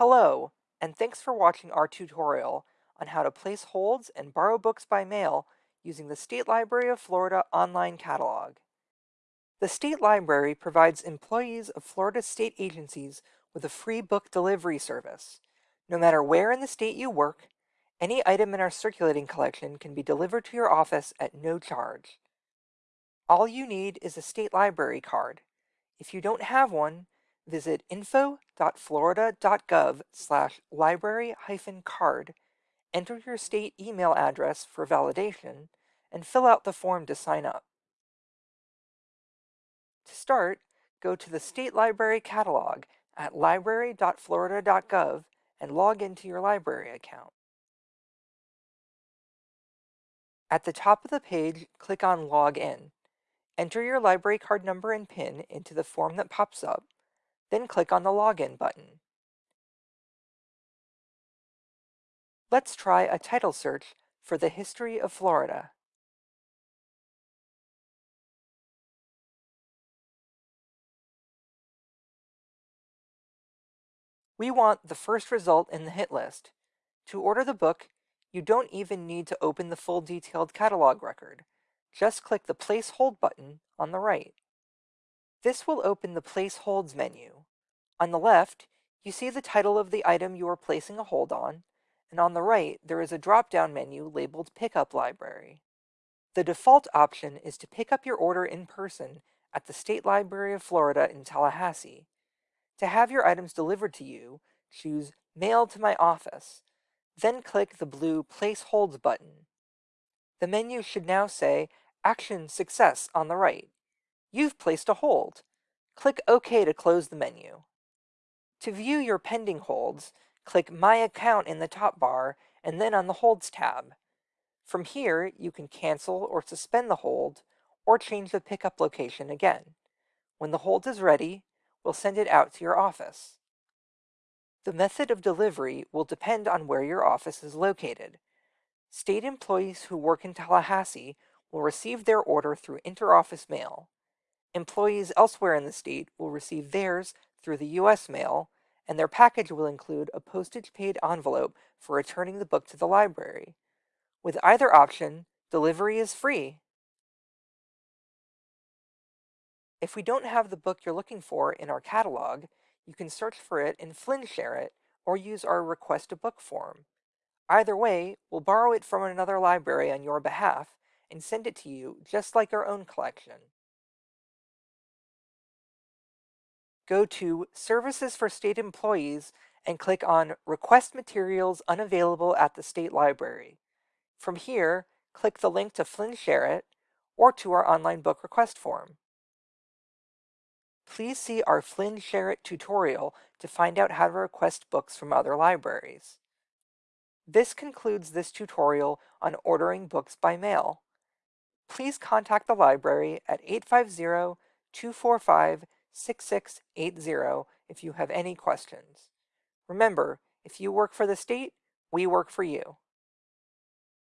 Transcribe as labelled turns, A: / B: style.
A: Hello, and thanks for watching our tutorial on how to place holds and borrow books by mail using the State Library of Florida online catalog. The State Library provides employees of Florida state agencies with a free book delivery service. No matter where in the state you work, any item in our circulating collection can be delivered to your office at no charge. All you need is a state library card. If you don't have one, visit info.florida.gov slash library hyphen card, enter your state email address for validation, and fill out the form to sign up. To start, go to the State Library Catalog at library.florida.gov and log into your library account. At the top of the page, click on Log In. Enter your library card number and PIN into the form that pops up, then click on the Login button. Let's try a title search for the history of Florida. We want the first result in the hit list. To order the book, you don't even need to open the full detailed catalog record. Just click the Place Hold button on the right. This will open the Place Holds menu. On the left, you see the title of the item you are placing a hold on, and on the right, there is a drop-down menu labeled Pickup Library. The default option is to pick up your order in person at the State Library of Florida in Tallahassee. To have your items delivered to you, choose Mail to my office, then click the blue Place Holds button. The menu should now say Action Success on the right. You've placed a hold. Click OK to close the menu. To view your pending holds, click My Account in the top bar and then on the Holds tab. From here, you can cancel or suspend the hold or change the pickup location again. When the hold is ready, we'll send it out to your office. The method of delivery will depend on where your office is located. State employees who work in Tallahassee will receive their order through interoffice mail. Employees elsewhere in the state will receive theirs through the U.S. mail, and their package will include a postage-paid envelope for returning the book to the library. With either option, delivery is free. If we don't have the book you're looking for in our catalog, you can search for it in FLIN SHAREit or use our Request a Book form. Either way, we'll borrow it from another library on your behalf and send it to you just like our own collection. Go to Services for State Employees and click on Request Materials Unavailable at the State Library. From here, click the link to FLIN SHAREit or to our online book request form. Please see our FLIN SHAREit tutorial to find out how to request books from other libraries. This concludes this tutorial on ordering books by mail. Please contact the library at 850-245-6680 if you have any questions. Remember, if you work for the state, we work for you.